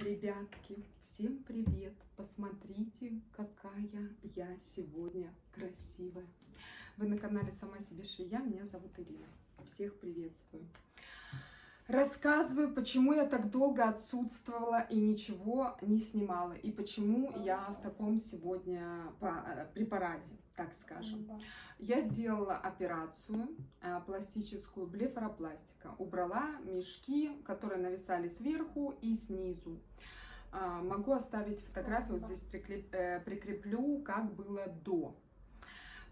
Ребятки, всем привет! Посмотрите, какая я сегодня красивая. Вы на канале Сама себе швея, меня зовут Ирина. Всех приветствую. Рассказываю, почему я так долго отсутствовала и ничего не снимала, и почему я в таком сегодня препарате, так скажем. Я сделала операцию э, пластическую, блефаропластика. Убрала мешки, которые нависали сверху и снизу. А, могу оставить фотографию, вот здесь э, прикреплю, как было до.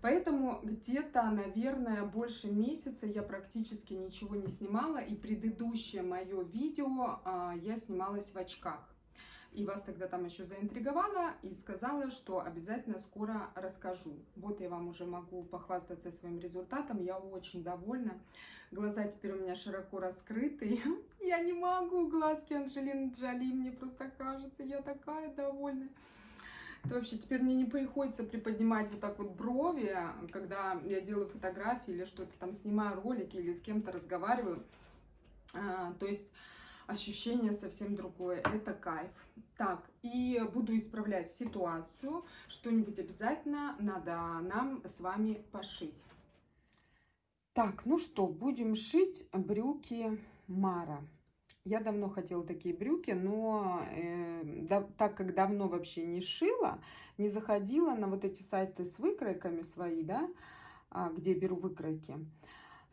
Поэтому где-то, наверное, больше месяца я практически ничего не снимала. И предыдущее мое видео я снималась в очках. И вас тогда там еще заинтриговала и сказала, что обязательно скоро расскажу. Вот я вам уже могу похвастаться своим результатом. Я очень довольна. Глаза теперь у меня широко раскрыты. Я не могу глазки Анжелины Джоли. Мне просто кажется, я такая довольная. Это вообще теперь мне не приходится приподнимать вот так вот брови, когда я делаю фотографии или что-то там снимаю ролики или с кем-то разговариваю. А, то есть ощущение совсем другое. Это кайф. Так, и буду исправлять ситуацию. Что-нибудь обязательно надо нам с вами пошить. Так, ну что, будем шить брюки Мара. Я давно хотела такие брюки, но э, да, так как давно вообще не шила, не заходила на вот эти сайты с выкройками свои, да, а, где беру выкройки.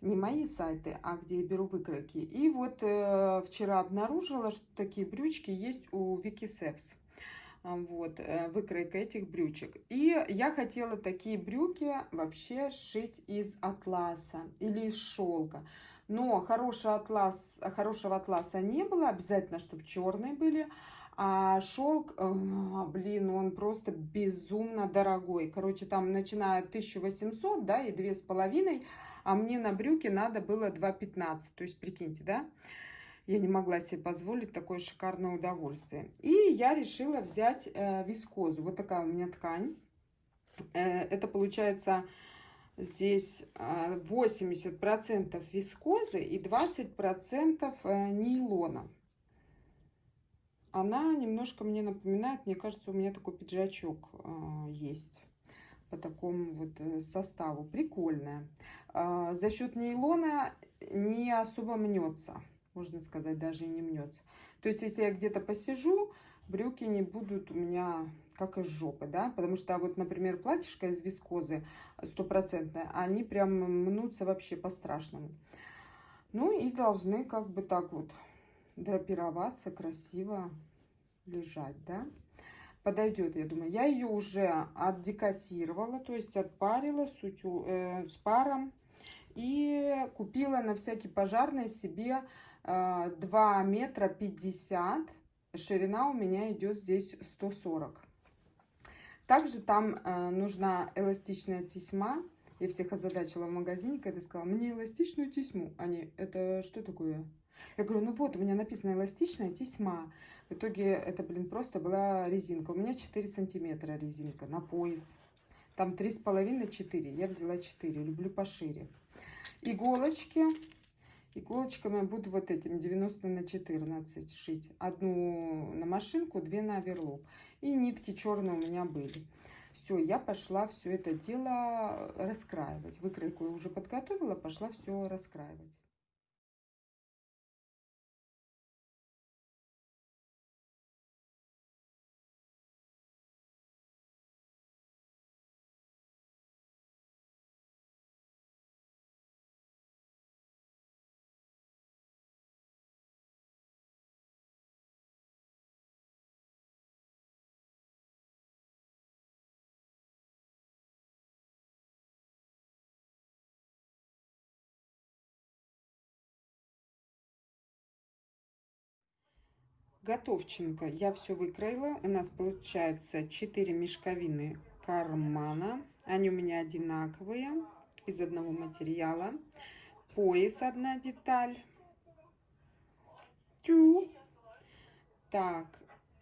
Не мои сайты, а где я беру выкройки. И вот э, вчера обнаружила, что такие брючки есть у Вики Севс. Вот, э, выкройка этих брючек. И я хотела такие брюки вообще шить из атласа или из шелка. Но хороший атлас, хорошего атласа не было, обязательно, чтобы черные были. А шелк, э, блин, он просто безумно дорогой. Короче, там начиная от 1800, да, и две с половиной, а мне на брюки надо было 2,15. То есть, прикиньте, да, я не могла себе позволить такое шикарное удовольствие. И я решила взять э, вискозу. Вот такая у меня ткань. Э, это получается Здесь 80% а, вискозы и 20% э, нейлона. Она немножко мне напоминает, мне кажется, у меня такой пиджачок а, есть по такому вот э, составу. Прикольная. А, за счет нейлона не особо мнется, можно сказать, даже и не мнется. То есть, если я где-то посижу, брюки не будут у меня как из жопы, да, потому что вот, например, платьишко из вискозы стопроцентное, они прям мнутся вообще по-страшному. Ну и должны как бы так вот драпироваться, красиво лежать, да. Подойдет, я думаю. Я ее уже отдекатировала, то есть отпарила с, утю, э, с паром. И купила на всякий пожарный себе э, 2 метра 50 Ширина у меня идет здесь 140. Также там э, нужна эластичная тесьма. Я всех озадачила в магазине, когда сказала, мне эластичную тесьму. Они, это что такое? Я говорю, ну вот, у меня написано эластичная тесьма. В итоге это, блин, просто была резинка. У меня 4 сантиметра резинка на пояс. Там 3,5-4. Я взяла 4. Люблю пошире. Иголочки. Иголочками буду вот этим 90 на 14 шить. Одну на машинку, две на оверлок. И нитки черные у меня были. Все, я пошла все это дело раскраивать. Выкройку я уже подготовила, пошла все раскраивать. Готовченко я все выкроила. У нас получается 4 мешковины кармана. Они у меня одинаковые, из одного материала. Пояс одна деталь. Тю. Так,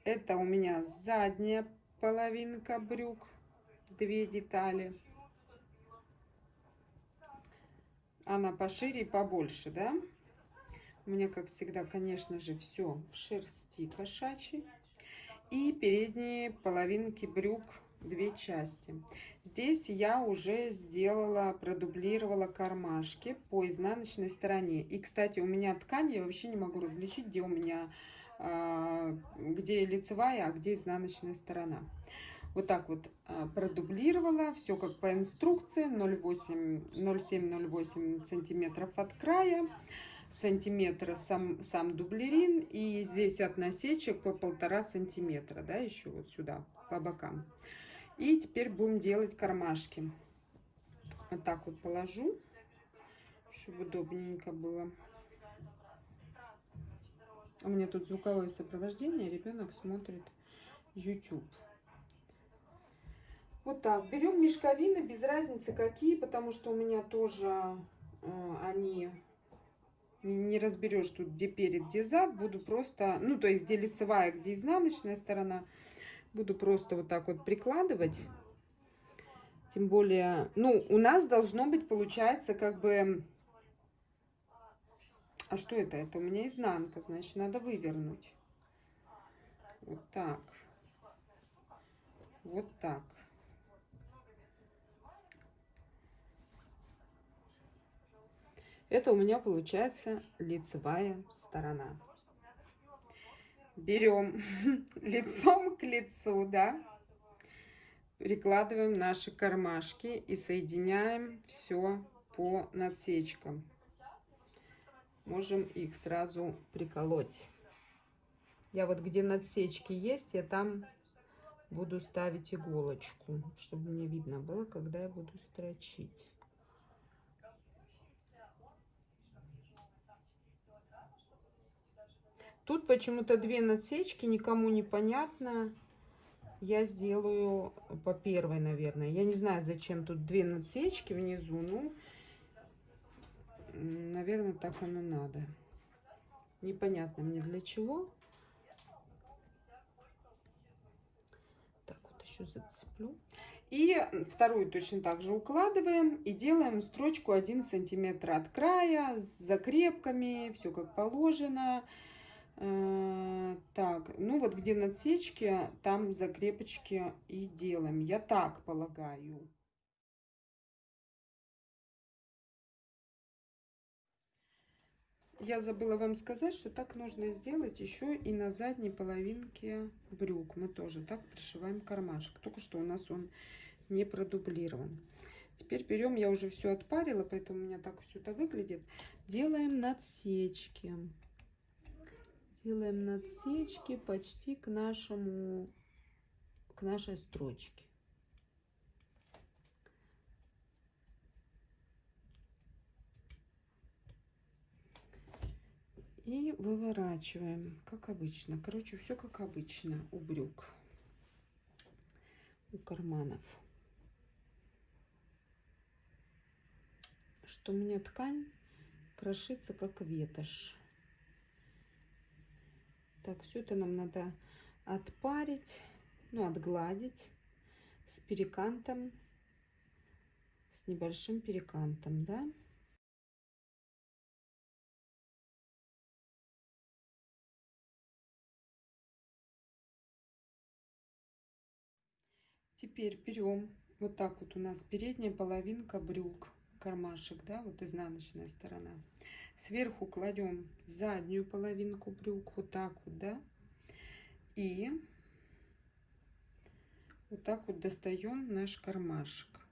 это у меня задняя половинка брюк. Две детали. Она пошире и побольше, да? У меня, как всегда, конечно же, все в шерсти кошачьей. И передние половинки брюк две части. Здесь я уже сделала, продублировала кармашки по изнаночной стороне. И, кстати, у меня ткань, я вообще не могу различить, где у меня, а, где лицевая, а где изнаночная сторона. Вот так вот а, продублировала, все как по инструкции, 0,7-0,8 сантиметров от края сантиметра сам, сам дублерин. И здесь от насечек по полтора сантиметра, да, еще вот сюда, по бокам. И теперь будем делать кармашки. Вот так вот положу, чтобы удобненько было. У меня тут звуковое сопровождение, ребенок смотрит YouTube. Вот так, берем мешковины, без разницы какие, потому что у меня тоже э, они не разберешь тут, где перед, где зад. Буду просто, ну, то есть, где лицевая, где изнаночная сторона. Буду просто вот так вот прикладывать. Тем более, ну, у нас должно быть, получается, как бы... А что это? Это у меня изнанка, значит, надо вывернуть. Вот так. Вот так. Это у меня получается лицевая сторона. Берем лицом к лицу, да, прикладываем наши кармашки и соединяем все по надсечкам. Можем их сразу приколоть. Я вот где надсечки есть, я там буду ставить иголочку, чтобы мне видно было, когда я буду строчить. Тут почему-то две надсечки, никому не понятно. Я сделаю по первой, наверное. Я не знаю, зачем тут две надсечки внизу. Ну, наверное, так оно надо. Непонятно мне для чего. Так, вот еще зацеплю. И вторую точно так же укладываем и делаем строчку 1 сантиметр от края с закрепками, все как положено. Э, так, ну вот где надсечки, там закрепочки и делаем. Я так полагаю. Я забыла вам сказать, что так нужно сделать еще и на задней половинке брюк. Мы тоже так пришиваем кармашек. Только что у нас он не продублирован. Теперь берем, я уже все отпарила, поэтому у меня так все это выглядит. Делаем надсечки делаем надсечки почти к нашему к нашей строчке. И выворачиваем как обычно. Короче все как обычно у брюк у карманов. Что у меня ткань крошится как ветошь так, все это нам надо отпарить, ну, отгладить с перекантом, с небольшим перекантом, да. Теперь берем вот так вот у нас передняя половинка брюк, кармашек, да, вот изнаночная сторона. Сверху кладем заднюю половинку брюк, вот так вот, да. И вот так вот достаем наш кармашек.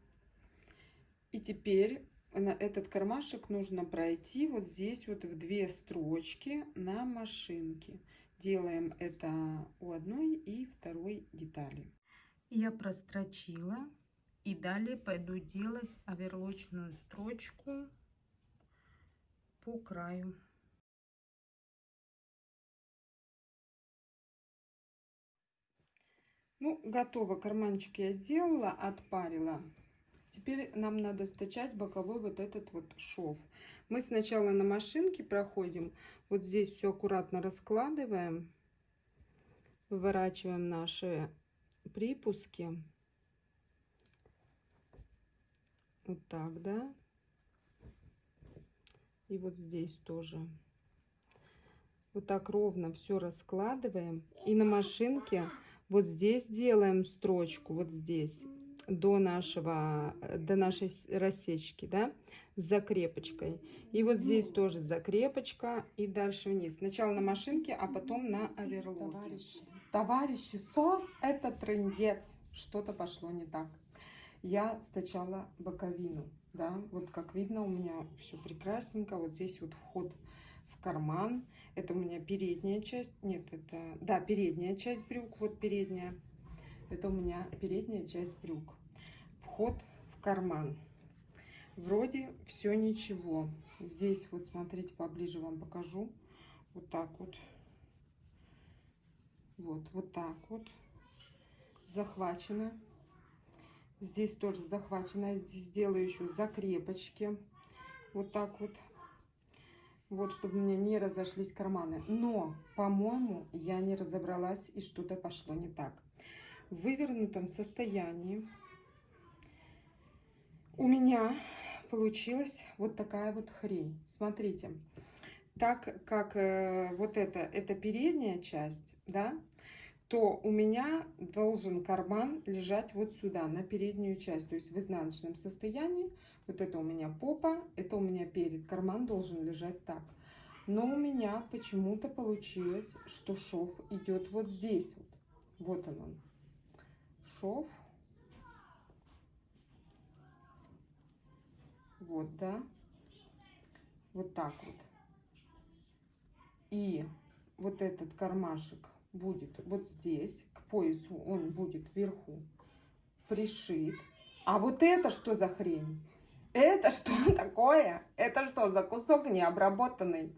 И теперь на этот кармашек нужно пройти вот здесь вот в две строчки на машинке. Делаем это у одной и второй детали. Я прострочила и далее пойду делать оверлочную строчку по краю. Ну, готово. Карманчик я сделала, отпарила. Теперь нам надо стачать боковой вот этот вот шов. Мы сначала на машинке проходим. Вот здесь все аккуратно раскладываем. Выворачиваем наши припуски. Вот так, да. И вот здесь тоже Вот так ровно все раскладываем. И на машинке вот здесь делаем строчку, вот здесь, до нашего, до нашей рассечки, да, с закрепочкой. И вот здесь тоже закрепочка и дальше вниз. Сначала на машинке, а потом на оверлоке. Товарищи, товарищи, сос это трендец. Что-то пошло не так. Я сначала боковину, да, вот как видно у меня все прекрасненько. Вот здесь вот вход в карман. Это у меня передняя часть, нет, это, да, передняя часть брюк, вот передняя. Это у меня передняя часть брюк. Вход в карман. Вроде все ничего. Здесь вот, смотрите, поближе вам покажу. Вот так вот. Вот, вот так вот. Захвачено. Здесь тоже захвачено. Здесь сделаю еще закрепочки. Вот так вот. Вот, чтобы у меня не разошлись карманы. Но, по-моему, я не разобралась и что-то пошло не так. В вывернутом состоянии у меня получилась вот такая вот хрень. Смотрите, так как э, вот это, это передняя часть, да, то у меня должен карман лежать вот сюда, на переднюю часть, то есть в изнаночном состоянии. Вот это у меня попа, это у меня перед. Карман должен лежать так. Но у меня почему-то получилось, что шов идет вот здесь вот. Вот он он. Шов Вот, да. Вот так вот. И вот этот кармашек будет вот здесь, к поясу он будет вверху пришит. А вот это что за хрень? Это что такое? Это что за кусок необработанный?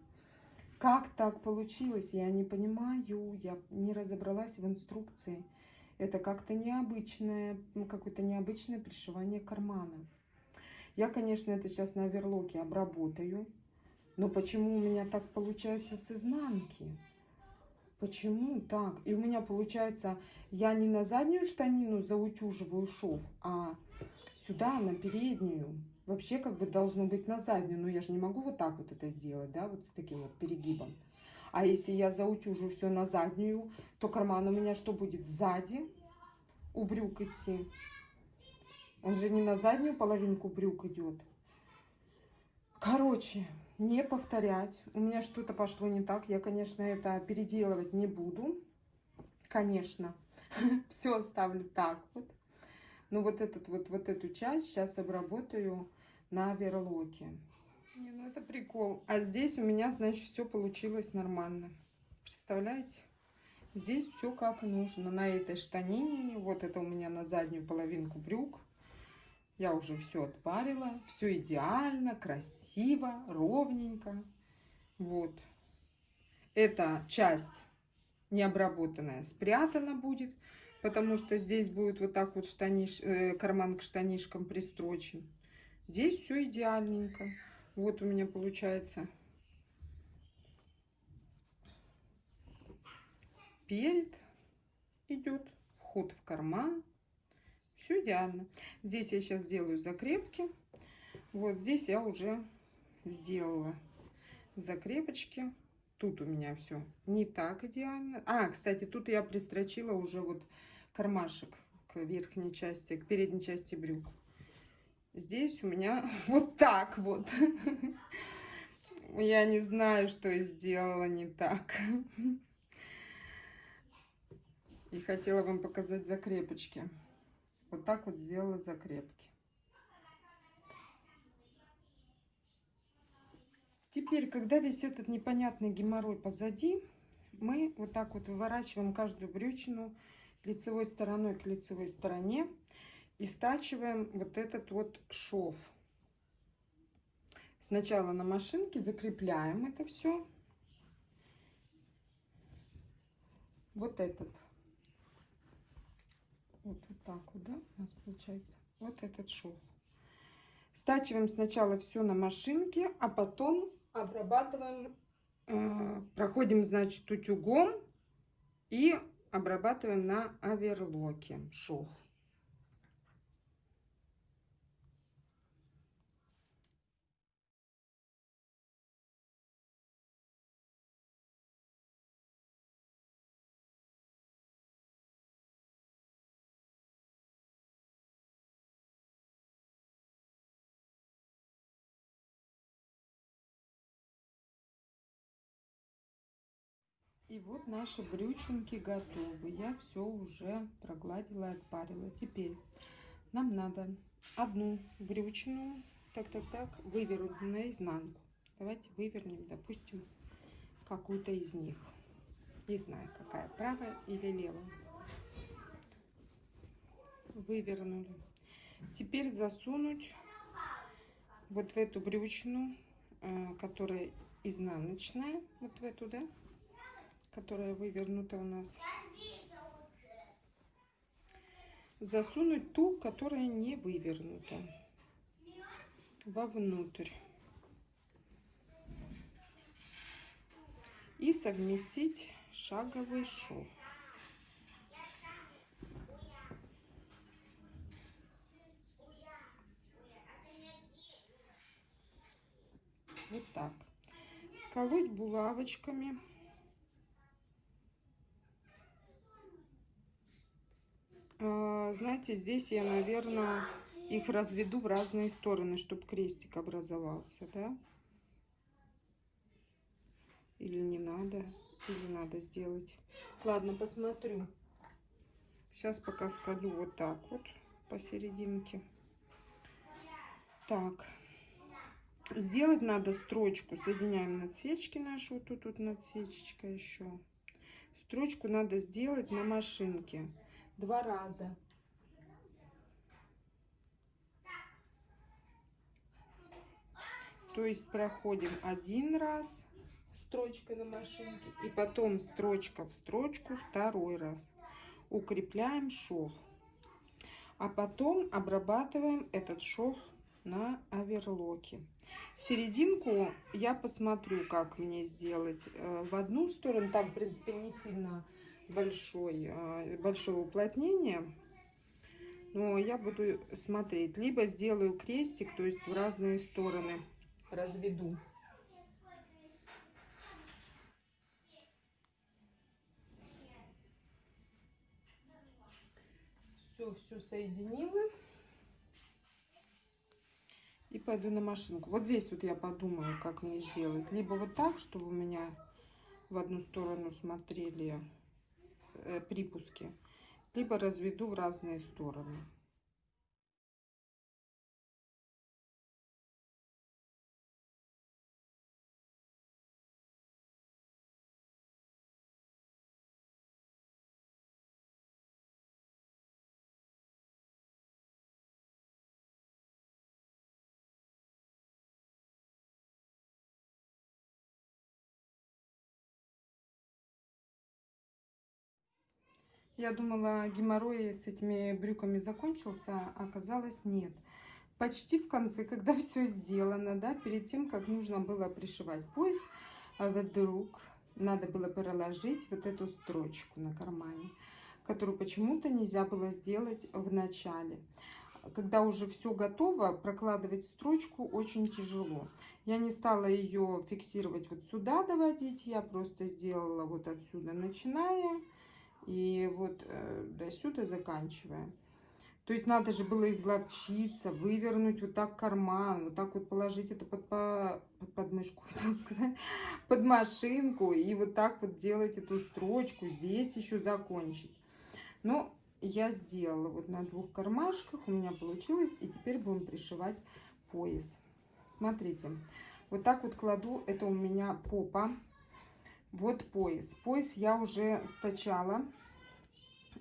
Как так получилось? Я не понимаю. Я не разобралась в инструкции. Это как-то необычное, какое-то необычное пришивание кармана. Я, конечно, это сейчас на оверлоке обработаю. Но почему у меня так получается с изнанки? Почему так? И у меня получается, я не на заднюю штанину заутюживаю шов, а сюда, на переднюю. Вообще, как бы должно быть на заднюю, но я же не могу вот так вот это сделать, да, вот с таким вот перегибом. А если я заутюжу все на заднюю, то карман у меня что будет? Сзади у брюк идти. Он же не на заднюю половинку брюк идет. Короче, не повторять. У меня что-то пошло не так. Я, конечно, это переделывать не буду. Конечно. Все оставлю так вот. Но вот, этот, вот, вот эту часть сейчас обработаю на верлоке. Не, ну это прикол. А здесь у меня, значит, все получилось нормально. Представляете? Здесь все как нужно. На этой штанине. Вот это у меня на заднюю половинку брюк. Я уже все отпарила, все идеально, красиво, ровненько. Вот. Эта часть необработанная спрятана будет, потому что здесь будет вот так вот штаниш, э, карман к штанишкам пристрочен. Здесь все идеальненько. Вот у меня получается перед идет, вход в карман. Все идеально. Здесь я сейчас делаю закрепки. Вот здесь я уже сделала закрепочки. Тут у меня все не так идеально. А, кстати, тут я пристрочила уже вот кармашек к верхней части, к передней части брюк. Здесь у меня вот так вот. Я не знаю, что я сделала не так. И хотела вам показать закрепочки. Вот так вот сделала закрепки. Теперь, когда весь этот непонятный геморрой позади, мы вот так вот выворачиваем каждую брючину лицевой стороной к лицевой стороне и стачиваем вот этот вот шов. Сначала на машинке закрепляем это все. Вот этот так вот, да, у нас получается вот этот шов. Стачиваем сначала все на машинке, а потом обрабатываем, э, проходим, значит, утюгом и обрабатываем на оверлоке шов. И вот наши брючинки готовы. Я все уже прогладила и отпарила. Теперь нам надо одну брючину, так, так, так, вывернуть наизнанку. Давайте вывернем, допустим, какую-то из них. Не знаю, какая, правая или левая. Вывернули. Теперь засунуть вот в эту брючину, э, которая изнаночная, вот в эту, да, которая вывернута у нас. Засунуть ту, которая не вывернута, вовнутрь. И совместить шаговый шов. Вот так. Сколоть булавочками. Знаете, здесь я, наверное, их разведу в разные стороны, чтобы крестик образовался, да? Или не надо, или надо сделать. Ладно, посмотрю. Сейчас пока скалю вот так вот посерединке. Так. Сделать надо строчку. Соединяем надсечки наши. Вот тут, тут надсечечка еще. Строчку надо сделать на машинке два раза. То есть проходим один раз строчкой на машинке и потом строчка в строчку второй раз. Укрепляем шов. А потом обрабатываем этот шов на оверлоке. Серединку я посмотрю, как мне сделать. Э, в одну сторону, там, в принципе, не сильно большой, э, большое уплотнение. Но я буду смотреть. Либо сделаю крестик, то есть в разные стороны разведу. Все, все соединила и пойду на машинку. Вот здесь вот я подумаю, как мне сделать. Либо вот так, чтобы у меня в одну сторону смотрели припуски, либо разведу в разные стороны. Я думала, геморрой с этими брюками закончился, а оказалось нет. Почти в конце, когда все сделано, да, перед тем, как нужно было пришивать пояс, а вдруг надо было проложить вот эту строчку на кармане, которую почему-то нельзя было сделать в начале. Когда уже все готово, прокладывать строчку очень тяжело. Я не стала ее фиксировать вот сюда доводить, я просто сделала вот отсюда, начиная и вот э, до сюда заканчиваем. То есть надо же было изловчиться, вывернуть вот так карман, вот так вот положить это под, по, под подмышку, хотел сказать, под машинку, и вот так вот делать эту строчку, здесь еще закончить. Но я сделала вот на двух кармашках, у меня получилось, и теперь будем пришивать пояс. Смотрите, вот так вот кладу, это у меня попа, вот пояс. Пояс я уже стачала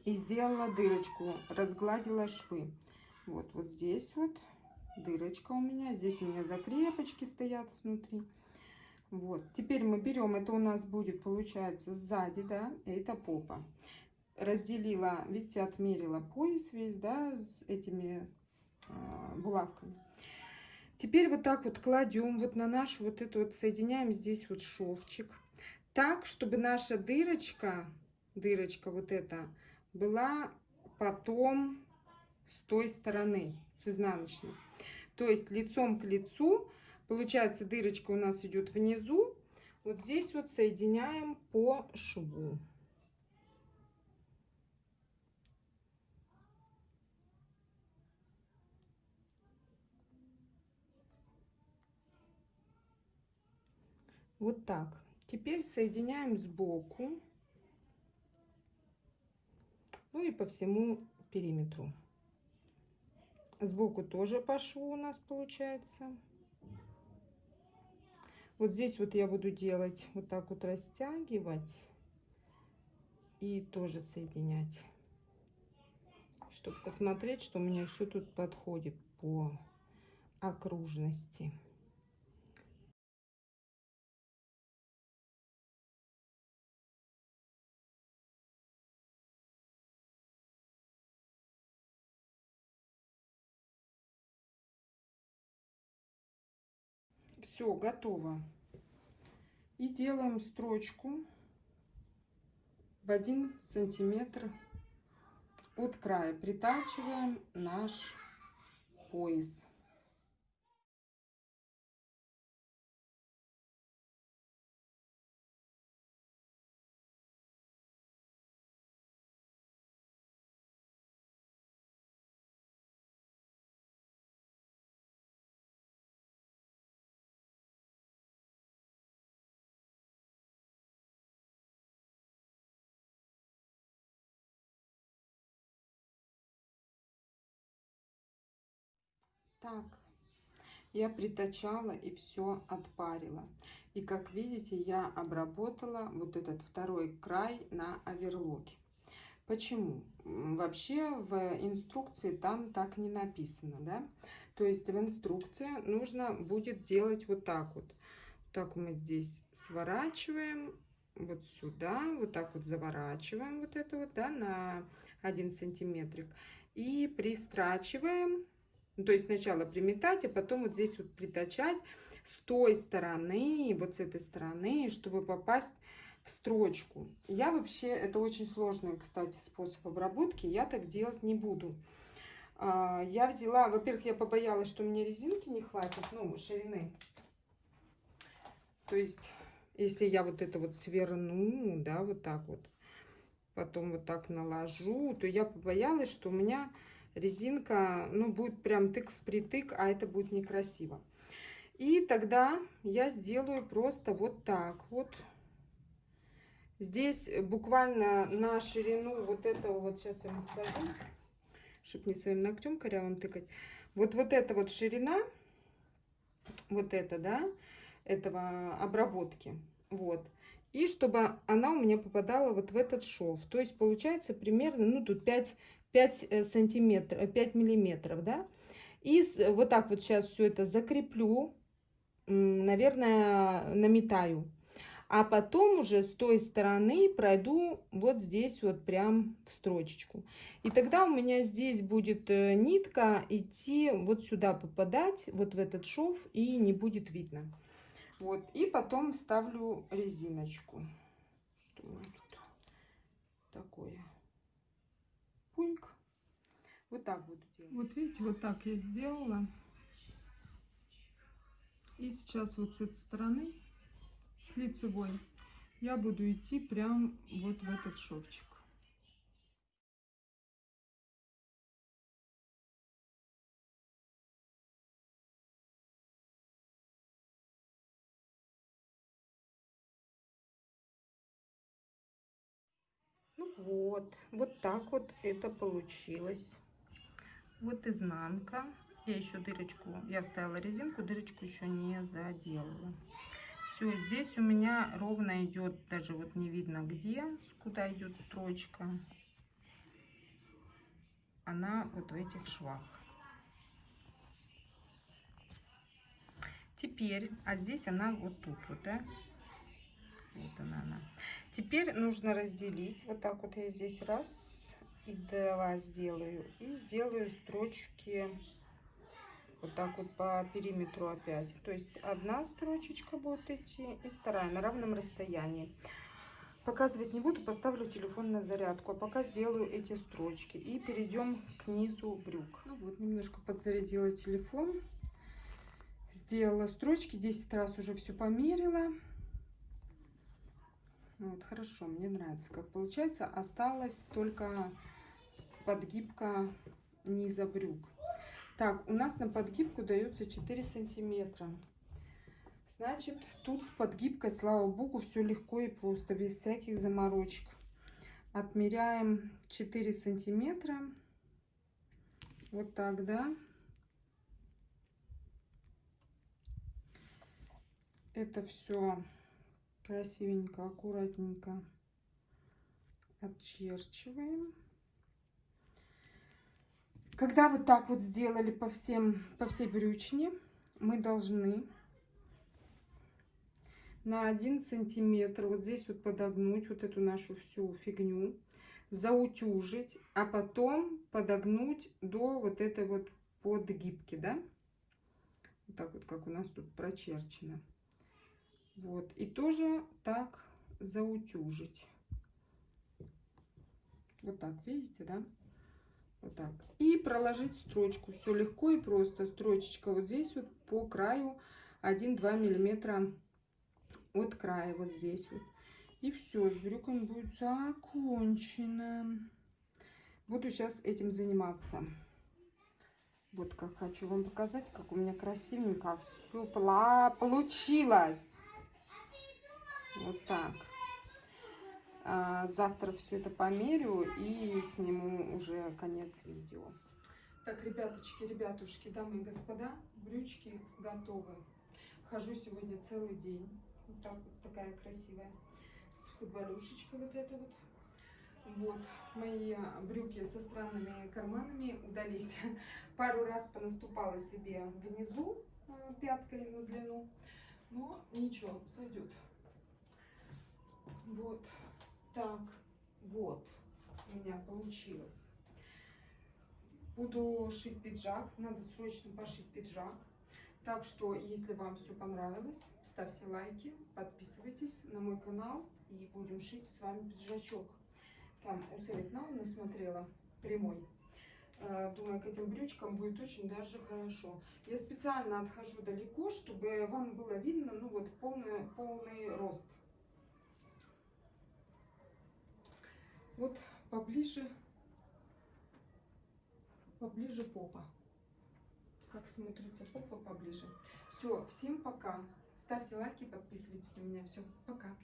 и сделала дырочку, разгладила швы. Вот, вот здесь вот дырочка у меня. Здесь у меня закрепочки стоят снутри. Вот, теперь мы берем, это у нас будет, получается, сзади, да, это попа. Разделила, видите, отмерила пояс весь, да, с этими э, булавками. Теперь вот так вот кладем вот на нашу вот эту вот, соединяем здесь вот шовчик так, чтобы наша дырочка, дырочка вот эта, была потом с той стороны, с изнаночной. То есть лицом к лицу, получается дырочка у нас идет внизу, вот здесь вот соединяем по шву. Вот так. Теперь соединяем сбоку. Ну и по всему периметру. Сбоку тоже по шву у нас получается. Вот здесь вот я буду делать вот так вот растягивать и тоже соединять, чтобы посмотреть, что у меня все тут подходит по окружности. Все, готово. И делаем строчку в один сантиметр от края. Притачиваем наш пояс. Так, я притачала и все отпарила. И как видите, я обработала вот этот второй край на оверлоке. Почему? Вообще в инструкции там так не написано, да? То есть в инструкции нужно будет делать вот так вот. Так мы здесь сворачиваем вот сюда, вот так вот заворачиваем вот это вот, да, на один сантиметрик. И пристрачиваем ну, то есть сначала приметать, а потом вот здесь вот притачать с той стороны, вот с этой стороны, чтобы попасть в строчку. Я вообще, это очень сложный, кстати, способ обработки, я так делать не буду. А, я взяла, во-первых, я побоялась, что мне резинки не хватит, ну, ширины. То есть, если я вот это вот сверну, да, вот так вот, потом вот так наложу, то я побоялась, что у меня резинка, ну, будет прям тык в притык, а это будет некрасиво. И тогда я сделаю просто вот так вот. Здесь буквально на ширину вот этого, вот сейчас я вам покажу, чтобы не своим ногтем корявым тыкать. Вот, вот эта вот ширина, вот это, да, этого обработки, вот. И чтобы она у меня попадала вот в этот шов. То есть получается примерно, ну тут 5 5 э, сантиметров, 5 миллиметров, да. И вот так вот сейчас все это закреплю, наверное, наметаю. А потом уже с той стороны пройду вот здесь вот прям в строчечку. И тогда у меня здесь будет э, нитка идти вот сюда попадать, вот в этот шов, и не будет видно. Вот, и потом вставлю резиночку. Что у меня тут такое? Пуньк. Вот так буду делать. Вот видите, вот так я сделала. И сейчас вот с этой стороны, с лицевой, я буду идти прям вот в этот шовчик. Вот, вот так вот это получилось. Вот изнанка. Я еще дырочку, я вставила резинку, дырочку еще не заделала. Все, здесь у меня ровно идет, даже вот не видно где, куда идет строчка. Она вот в этих швах. Теперь, а здесь она вот тут вот, да? Вот она, она. Теперь нужно разделить. Вот так вот я здесь раз и два сделаю. И сделаю строчки вот так вот по периметру опять. То есть одна строчечка будет идти и вторая на равном расстоянии. Показывать не буду, поставлю телефон на зарядку. А пока сделаю эти строчки. И перейдем к низу брюк. Ну вот, немножко подзарядила телефон. Сделала строчки, 10 раз уже все померила. Вот, хорошо, мне нравится, как получается. Осталось только подгибка низа брюк. Так, у нас на подгибку дается 4 сантиметра. Значит, тут с подгибкой, слава богу, все легко и просто, без всяких заморочек. Отмеряем 4 сантиметра. Вот так, да. Это все красивенько, аккуратненько отчерчиваем. Когда вот так вот сделали по, всем, по всей брючине, мы должны на один сантиметр вот здесь вот подогнуть вот эту нашу всю фигню, заутюжить, а потом подогнуть до вот этой вот подгибки, да? Вот так вот, как у нас тут прочерчено. Вот, и тоже так заутюжить. Вот так, видите, да? Вот так. И проложить строчку. Все легко и просто. Строчечка вот здесь вот по краю 1-2 миллиметра от края вот здесь вот. И все, с брюками будет закончено. Буду сейчас этим заниматься. Вот как хочу вам показать, как у меня красивенько все получилось. Вот так. А, завтра все это померю и сниму уже конец видео. Так, ребяточки, ребятушки, дамы и господа, брючки готовы. Хожу сегодня целый день. Вот так вот такая красивая. С футболюшечкой вот это вот. Вот, мои брюки со странными карманами удались. Пару раз понаступала себе внизу а, пяткой на длину. Но ничего, сойдет. Вот так вот у меня получилось. Буду шить пиджак. Надо срочно пошить пиджак. Так что, если вам все понравилось, ставьте лайки, подписывайтесь на мой канал и будем шить с вами пиджачок. Там у Светна насмотрела прямой. Э, думаю, к этим брючкам будет очень даже хорошо. Я специально отхожу далеко, чтобы вам было видно, ну вот, полный, полный рост. Вот поближе, поближе попа. Как смотрится попа поближе. Все, всем пока. Ставьте лайки, подписывайтесь на меня. Все, пока.